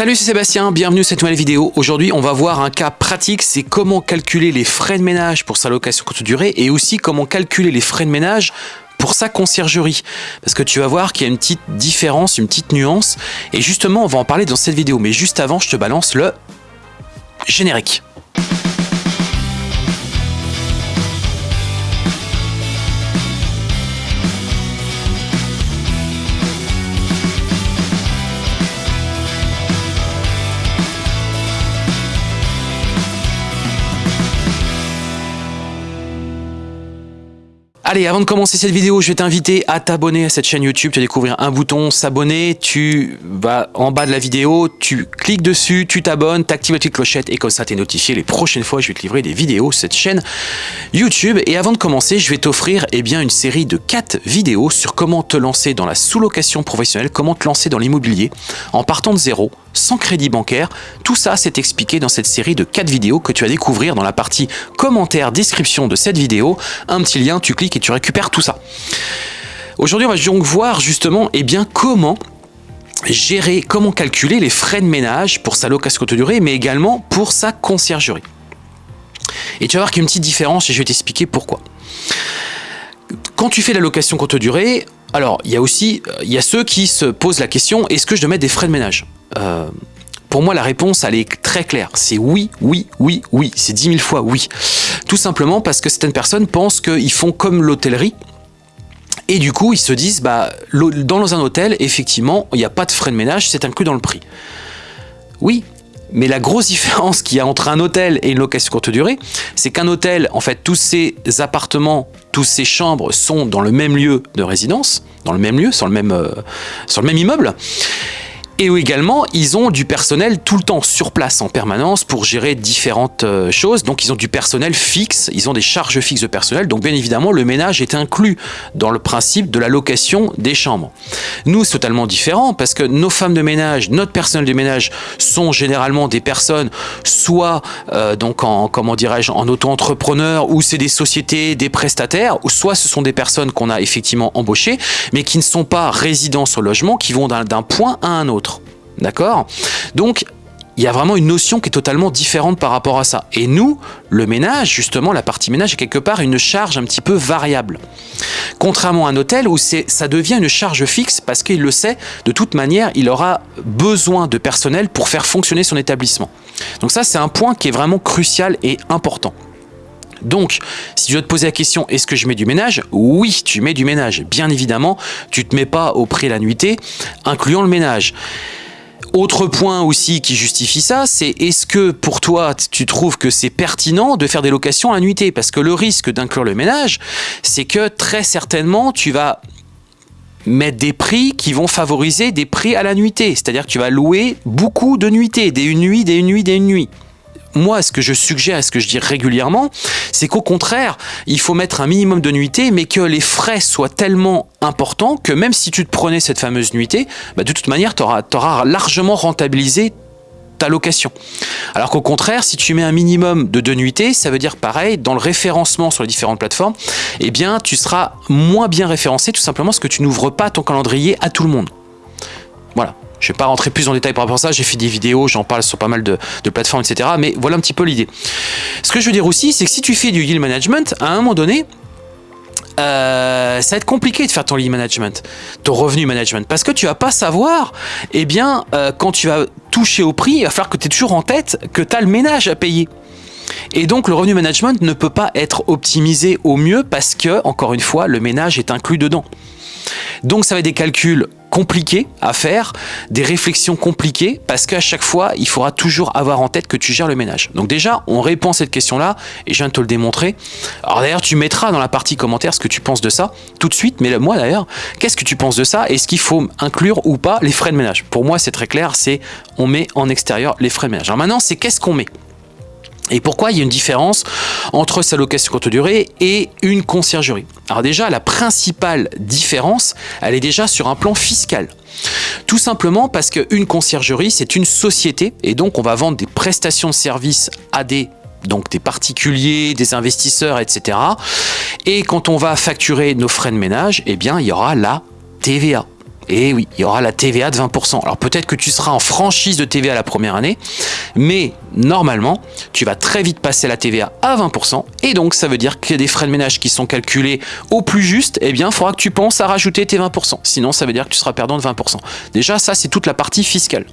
Salut, c'est Sébastien, bienvenue à cette nouvelle vidéo. Aujourd'hui, on va voir un cas pratique, c'est comment calculer les frais de ménage pour sa location courte durée et aussi comment calculer les frais de ménage pour sa conciergerie. Parce que tu vas voir qu'il y a une petite différence, une petite nuance. Et justement, on va en parler dans cette vidéo. Mais juste avant, je te balance le générique. Allez, avant de commencer cette vidéo, je vais t'inviter à t'abonner à cette chaîne YouTube. Tu vas découvrir un bouton s'abonner. Tu vas en bas de la vidéo, tu cliques dessus, tu t'abonnes, tu actives la petite clochette et comme ça, tu es notifié les prochaines fois. Je vais te livrer des vidéos sur cette chaîne YouTube. Et avant de commencer, je vais t'offrir eh bien une série de 4 vidéos sur comment te lancer dans la sous-location professionnelle, comment te lancer dans l'immobilier en partant de zéro sans crédit bancaire. Tout ça, c'est expliqué dans cette série de 4 vidéos que tu vas découvrir dans la partie commentaire, description de cette vidéo. Un petit lien, tu cliques et tu récupères tout ça. Aujourd'hui, on va donc voir justement eh bien, comment gérer, comment calculer les frais de ménage pour sa location courte durée, mais également pour sa conciergerie. Et tu vas voir qu'il y a une petite différence et je vais t'expliquer pourquoi. Quand tu fais la location courte durée, alors il y a aussi a ceux qui se posent la question est-ce que je dois mettre des frais de ménage? Euh, pour moi, la réponse, elle est très claire. C'est oui, oui, oui, oui. C'est dix mille fois oui. Tout simplement parce que certaines personnes pensent qu'ils font comme l'hôtellerie. Et du coup, ils se disent, bah, dans un hôtel, effectivement, il n'y a pas de frais de ménage, c'est inclus dans le prix. Oui, mais la grosse différence qu'il y a entre un hôtel et une location courte durée, c'est qu'un hôtel, en fait, tous ces appartements, tous ces chambres sont dans le même lieu de résidence, dans le même lieu, sur le même, euh, sur le même immeuble. Et également, ils ont du personnel tout le temps sur place en permanence pour gérer différentes euh, choses. Donc, ils ont du personnel fixe, ils ont des charges fixes de personnel. Donc, bien évidemment, le ménage est inclus dans le principe de la location des chambres. Nous, c'est totalement différent parce que nos femmes de ménage, notre personnel de ménage sont généralement des personnes soit euh, donc en comment dirais-je en auto-entrepreneur ou c'est des sociétés, des prestataires, ou soit ce sont des personnes qu'on a effectivement embauchées, mais qui ne sont pas résidents sur logement, qui vont d'un point à un autre. D'accord? Donc, il y a vraiment une notion qui est totalement différente par rapport à ça. Et nous, le ménage, justement, la partie ménage est quelque part une charge un petit peu variable. Contrairement à un hôtel où ça devient une charge fixe parce qu'il le sait, de toute manière, il aura besoin de personnel pour faire fonctionner son établissement. Donc ça, c'est un point qui est vraiment crucial et important. Donc, si tu dois te poser la question, est-ce que je mets du ménage? Oui, tu mets du ménage. Bien évidemment, tu ne te mets pas au prix de la nuitée, incluant le ménage. Autre point aussi qui justifie ça, c'est est-ce que pour toi, tu trouves que c'est pertinent de faire des locations à nuitée? Parce que le risque d'inclure le ménage, c'est que très certainement, tu vas mettre des prix qui vont favoriser des prix à la nuitée. C'est-à-dire que tu vas louer beaucoup de nuitées, des une nuit, des une nuit, des une nuit moi, ce que je suggère, ce que je dis régulièrement, c'est qu'au contraire, il faut mettre un minimum de nuitées, mais que les frais soient tellement importants que même si tu te prenais cette fameuse nuitée, bah, de toute manière, tu auras, largement rentabilisé ta location. Alors qu'au contraire, si tu mets un minimum de deux nuitées, ça veut dire pareil, dans le référencement sur les différentes plateformes, eh bien, tu seras moins bien référencé tout simplement parce que tu n'ouvres pas ton calendrier à tout le monde. Je ne vais pas rentrer plus en détail par rapport à ça, j'ai fait des vidéos, j'en parle sur pas mal de, plateformes, etc. Mais voilà un petit peu l'idée. Ce que je veux dire aussi, c'est que si tu fais du yield management, à un moment donné, euh, ça va être compliqué de faire ton lead management, ton revenu management, parce que tu vas pas savoir, eh bien, euh, quand tu vas toucher au prix, il va falloir que tu aies toujours en tête que tu as le ménage à payer. Et donc le revenu management ne peut pas être optimisé au mieux parce que, encore une fois, le ménage est inclus dedans. Donc ça va être des calculs compliqués à faire, des réflexions compliquées, parce qu'à chaque fois, il faudra toujours avoir en tête que tu gères le ménage. Donc déjà, on répond à cette question-là, et je viens de te le démontrer. Alors d'ailleurs, tu mettras dans la partie commentaire ce que tu penses de ça, tout de suite, mais moi d'ailleurs, qu'est-ce que tu penses de ça Est-ce qu'il faut inclure ou pas les frais de ménage? Pour moi, c'est très clair, c'est on met en extérieur les frais de ménage. Alors maintenant, c'est qu'est-ce qu'on met? Et pourquoi il y a une différence entre sa location courte durée et une conciergerie? Alors déjà, la principale différence, elle est déjà sur un plan fiscal. Tout simplement parce qu'une conciergerie, c'est une société et donc on va vendre des prestations de services à des donc des particuliers, des investisseurs, etc. Et quand on va facturer nos frais de ménage, eh bien, il y aura la TVA. Et oui, il y aura la TVA de 20%. Alors peut-être que tu seras en franchise de TVA la première année, mais normalement, tu vas très vite passer la TVA à 20%. Et donc, ça veut dire qu'il y a des frais de ménage qui sont calculés au plus juste. Eh bien, il faudra que tu penses à rajouter tes 20%. Sinon, ça veut dire que tu seras perdant de 20%. Déjà, ça, c'est toute la partie fiscale.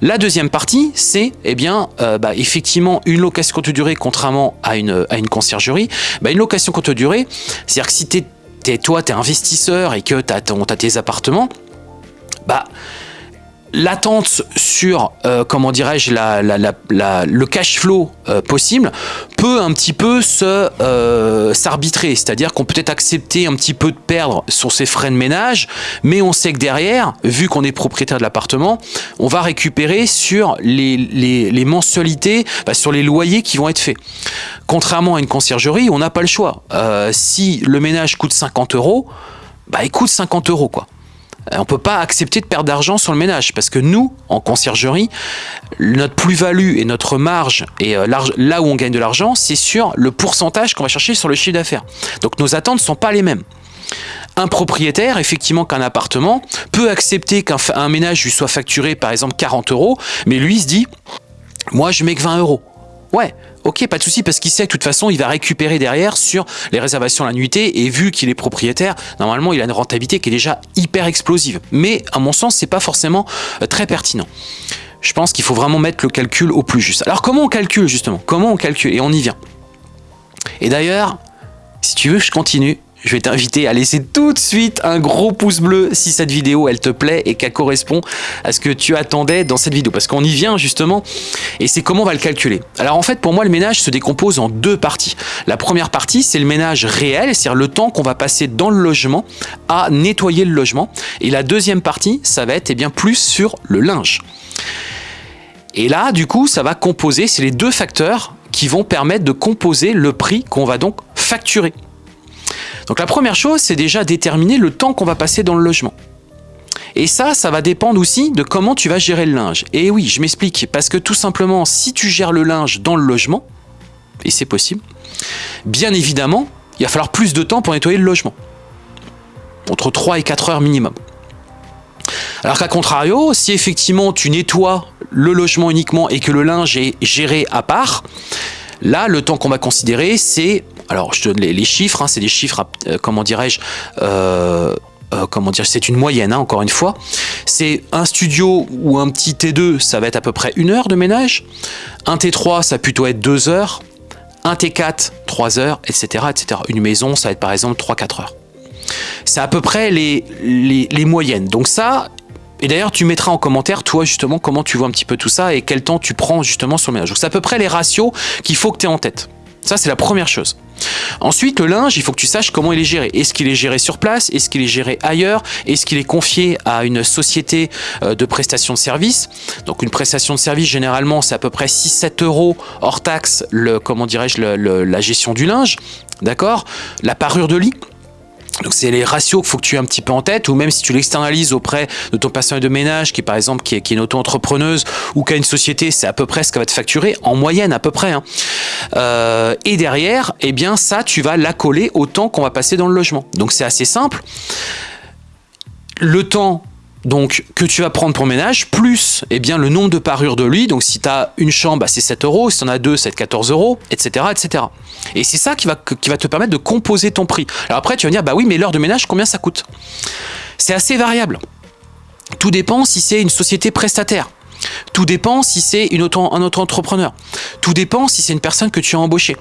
La deuxième partie, c'est eh bien, euh, bah, effectivement une location courte durée, contrairement à une, à une conciergerie. Bah, une location courte durée, c'est-à-dire que si tu es toi, tu es investisseur et que tu as, tes appartements, bah, l'attente sur, euh, comment dirais-je, la, la, la, le cash flow euh, possible peut un petit peu se euh, s'arbitrer. C'est-à-dire qu'on peut être accepter un petit peu de perdre sur ses frais de ménage, mais on sait que derrière, vu qu'on est propriétaire de l'appartement, on va récupérer sur les, les, les mensualités, bah, sur les loyers qui vont être faits. Contrairement à une conciergerie, on n'a pas le choix. si le ménage coûte 50 euros, bah il coûte 50 euros quoi. Euh, on ne peut pas accepter de perdre d'argent sur le ménage parce que nous, en conciergerie, notre plus-value et notre marge et euh, là où on gagne de l'argent, c'est sur le pourcentage qu'on va chercher sur le chiffre d'affaires. Donc nos attentes ne sont pas les mêmes. Un propriétaire, effectivement, qu'un appartement, peut accepter qu'un ménage lui soit facturé par exemple 40 euros, mais lui se dit, moi je mets que 20 euros. Ouais, ok, pas de souci, parce qu'il sait que de toute façon, il va récupérer derrière sur les réservations la nuitée, et vu qu'il est propriétaire, normalement, il a une rentabilité qui est déjà hyper explosive. Mais, à mon sens, c'est pas forcément euh, très pertinent. Je pense qu'il faut vraiment mettre le calcul au plus juste. Alors, comment on calcule, justement? Comment on calcule? Et on y vient. Et d'ailleurs, si tu veux, je continue je vais t'inviter à laisser tout de suite un gros pouce bleu si cette vidéo elle te plaît et qu'elle correspond à ce que tu attendais dans cette vidéo parce qu'on y vient justement et c'est comment on va le calculer. Alors en fait pour moi le ménage se décompose en deux parties. La première partie c'est le ménage réel, c'est-à-dire le temps qu'on va passer dans le logement à nettoyer le logement et la deuxième partie ça va être eh bien plus sur le linge. Et là du coup ça va composer, c'est les deux facteurs qui vont permettre de composer le prix qu'on va donc facturer. Donc la première chose, c'est déjà déterminer le temps qu'on va passer dans le logement. Et ça, ça va dépendre aussi de comment tu vas gérer le linge. Et oui, je m'explique, parce que tout simplement, si tu gères le linge dans le logement, et c'est possible, bien évidemment, il va falloir plus de temps pour nettoyer le logement. Entre 3 et 4 heures minimum. Alors qu'à contrario, si effectivement tu nettoies le logement uniquement et que le linge est géré à part, là, le temps qu'on va considérer, c'est alors je donne les, chiffres, hein, c'est des chiffres, euh, comment dirais-je, euh, euh, comment dire, c'est une moyenne, hein, encore une fois. C'est un studio ou un petit T2, ça va être à peu près une heure de ménage. Un T3, ça va plutôt être deux heures. Un T4, trois heures, etc., etc. Une maison, ça va être par exemple 3-4 heures. C'est à peu près les, les, les moyennes. Donc ça, et d'ailleurs, tu mettras en commentaire, toi, justement, comment tu vois un petit peu tout ça et quel temps tu prends justement sur le ménage. Donc, c'est à peu près les ratios qu'il faut que tu aies en tête. Ça, c'est la première chose. Ensuite, le linge, il faut que tu saches comment il est géré. Est-ce qu'il est géré sur place? Est-ce qu'il est géré ailleurs? Est-ce qu'il est confié à une société euh, de prestation de service? Donc une prestation de service, généralement, c'est à peu près 6-7 euros hors taxe, le, comment dirais-je, la gestion du linge. D'accord? La parure de lit donc c'est les ratios qu'il faut que tu aies un petit peu en tête, ou même si tu l'externalises auprès de ton personnel de ménage, qui par exemple qui est, qui est une auto-entrepreneuse ou qui a une société, c'est à peu près ce qu'elle va te facturer, en moyenne à peu près. Hein. Euh, et derrière, eh bien ça, tu vas l'accoler au temps qu'on va passer dans le logement. Donc c'est assez simple. Le temps donc que tu vas prendre pour ménage, plus eh bien, le nombre de parures de lit. Donc si tu as une chambre, bah, c'est 7 euros, si tu en as deux, c'est 14 euros, etc. etc. Et c'est ça qui va, qui va te permettre de composer ton prix. Alors après, tu vas me dire, bah oui, mais l'heure de ménage, combien ça coûte? C'est assez variable. Tout dépend si c'est une société prestataire. Tout dépend si c'est un auto-entrepreneur. Tout dépend si c'est une personne que tu as embauchée.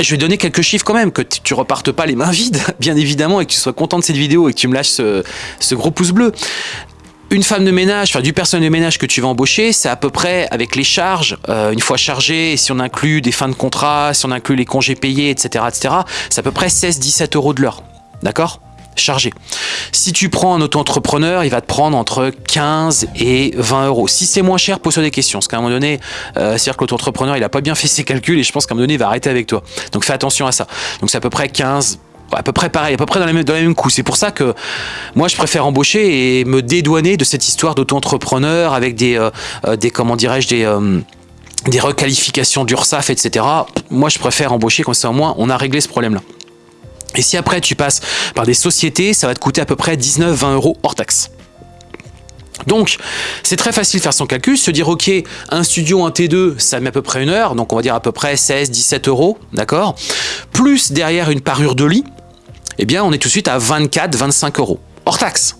Je vais donner quelques chiffres quand même, que tu repartes pas les mains vides, bien évidemment, et que tu sois content de cette vidéo et que tu me lâches ce, gros pouce bleu. Une femme de ménage, enfin du personnel de ménage que tu vas embaucher, c'est à peu près avec les charges, euh, une fois chargé, si on inclut des fins de contrat, si on inclut les congés payés, etc., etc., c'est à peu près 16-17 euros de l'heure. D'accord? Chargé. Si tu prends un auto-entrepreneur, il va te prendre entre 15 et 20 euros. Si c'est moins cher, pose-toi des questions. Parce qu'à un moment donné, euh, c'est-à-dire que l'auto-entrepreneur, il n'a pas bien fait ses calculs et je pense qu'à un moment donné, il va arrêter avec toi. Donc fais attention à ça. Donc c'est à peu près 15, à peu près pareil, à peu près dans les mêmes, dans les mêmes coups. C'est pour ça que moi, je préfère embaucher et me dédouaner de cette histoire d'auto-entrepreneur avec des, euh, euh, des comment dirais-je, des des requalifications d'URSAF, etc. Moi, je préfère embaucher comme ça, au moins, on a réglé ce problème-là. Et si après tu passes par des sociétés, ça va te coûter à peu près 19-20 euros hors taxe. Donc, c'est très facile de faire son calcul, se dire, ok, un studio, un T2, ça met à peu près une heure, donc on va dire à peu près 16, 17 euros, d'accord? Plus derrière une parure de lit, eh bien, on est tout de suite à 24, 25 euros, hors taxe.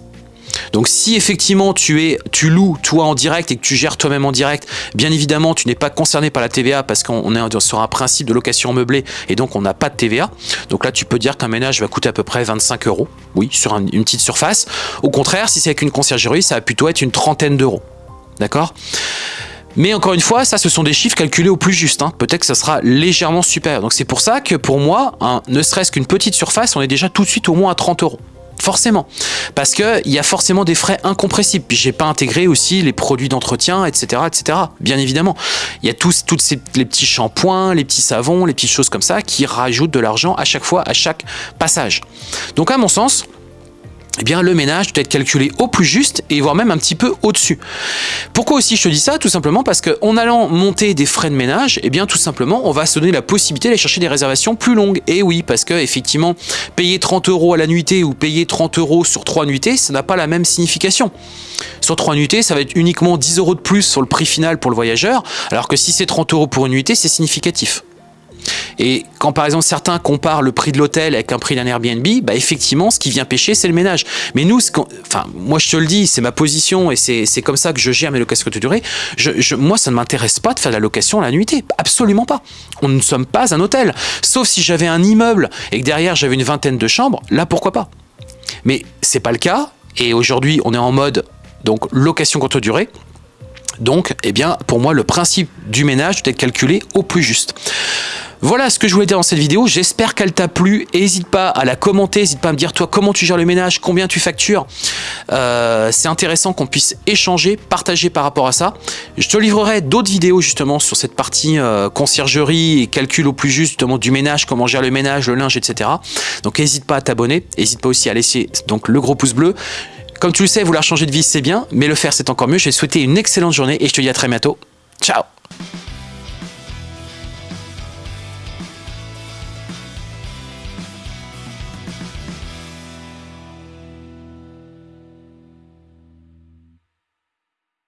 Donc si effectivement tu es, tu loues toi en direct et que tu gères toi-même en direct, bien évidemment tu n'es pas concerné par la TVA parce qu'on est sur un principe de location meublée et donc on n'a pas de TVA. Donc là tu peux dire qu'un ménage va coûter à peu près 25 euros, oui, sur une petite surface. Au contraire, si c'est avec une conciergerie, ça va plutôt être une trentaine d'euros. D'accord? Mais encore une fois, ça, ce sont des chiffres calculés au plus juste. Hein. Peut-être que ça sera légèrement supérieur. Donc c'est pour ça que pour moi, ne serait-ce qu'une petite surface, on est déjà tout de suite au moins à 30 euros. Forcément. Parce qu'il y a forcément des frais incompressibles. Puis j'ai pas intégré aussi les produits d'entretien, etc., etc. Bien évidemment. Il y a tous, toutes ces, les petits shampoings, les petits savons, les petites choses comme ça qui rajoutent de l'argent à chaque fois, à chaque passage. Donc à mon sens, eh bien le ménage doit être calculé au plus juste et voire même un petit peu au-dessus. Pourquoi aussi je te dis ça? Tout simplement parce qu'en allant monter des frais de ménage, eh bien tout simplement on va se donner la possibilité d'aller chercher des réservations plus longues. Et oui, parce que effectivement, payer 30 euros à la nuitée ou payer 30 euros sur 3 nuitées, ça n'a pas la même signification. Sur 3 nuitées, ça va être uniquement 10 euros de plus sur le prix final pour le voyageur, alors que si c'est 30 euros pour une nuitée, c'est significatif. Et quand par exemple certains comparent le prix de l'hôtel avec un prix d'un Airbnb, bah effectivement, ce qui vient pêcher, c'est le ménage. Mais nous, enfin, moi je te le dis, c'est ma position et c'est comme ça que je gère mes locations courte durée. Je, moi, ça ne m'intéresse pas de faire de la location à la nuitée. Absolument pas. On ne sommes pas un hôtel. Sauf si j'avais un immeuble et que derrière j'avais une vingtaine de chambres, là pourquoi pas? Mais c'est pas le cas. Et aujourd'hui, on est en mode donc location courte durée. Donc, eh bien, pour moi, le principe du ménage doit être calculé au plus juste. Voilà ce que je voulais dire dans cette vidéo, j'espère qu'elle t'a plu, n'hésite pas à la commenter, n'hésite pas à me dire toi comment tu gères le ménage, combien tu factures, euh, c'est intéressant qu'on puisse échanger, partager par rapport à ça. Je te livrerai d'autres vidéos justement sur cette partie euh, conciergerie et calcul au plus juste du ménage, comment gérer le ménage, le linge, etc. Donc n'hésite pas à t'abonner, n'hésite pas aussi à laisser donc le gros pouce bleu. Comme tu le sais, vouloir changer de vie c'est bien, mais le faire c'est encore mieux. Je vais te souhaiter une excellente journée et je te dis à très bientôt. Ciao